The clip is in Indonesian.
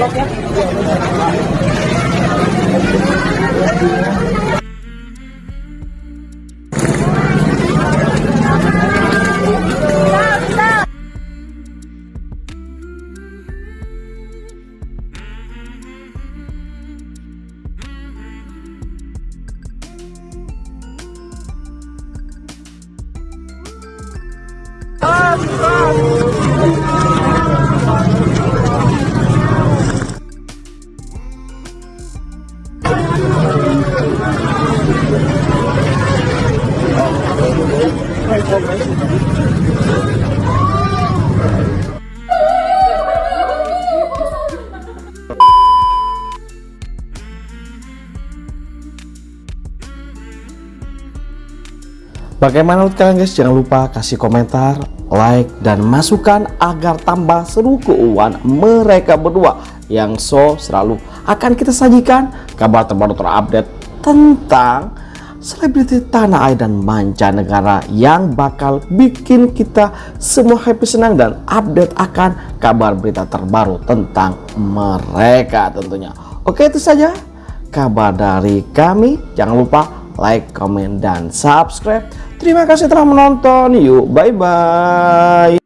Let's go! Bagaimana menurut kalian guys? Jangan lupa kasih komentar, like, dan masukan agar tambah seru keuangan mereka berdua yang so selalu akan kita sajikan kabar terbaru terupdate tentang selebriti tanah air dan mancanegara yang bakal bikin kita semua happy senang dan update akan kabar berita terbaru tentang mereka tentunya. Oke itu saja kabar dari kami. Jangan lupa like, comment, dan subscribe. Terima kasih telah menonton. Yuk, bye-bye.